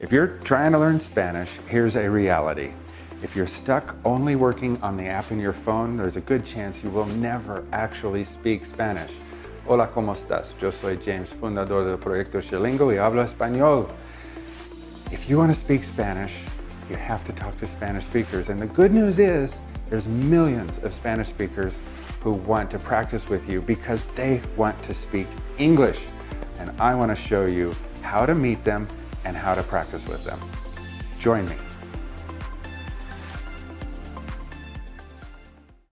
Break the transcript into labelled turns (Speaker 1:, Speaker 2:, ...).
Speaker 1: If you're trying to learn Spanish, here's a reality. If you're stuck only working on the app in your phone, there's a good chance you will never actually speak Spanish. Hola, ¿cómo estás? Yo soy James, fundador del Proyecto Xilingo y hablo español. If you want to speak Spanish, you have to talk to Spanish speakers. And the good news is there's millions of Spanish speakers who want to practice with you because they want to speak English. And I want to show you how to meet them and how to practice with them. Join me.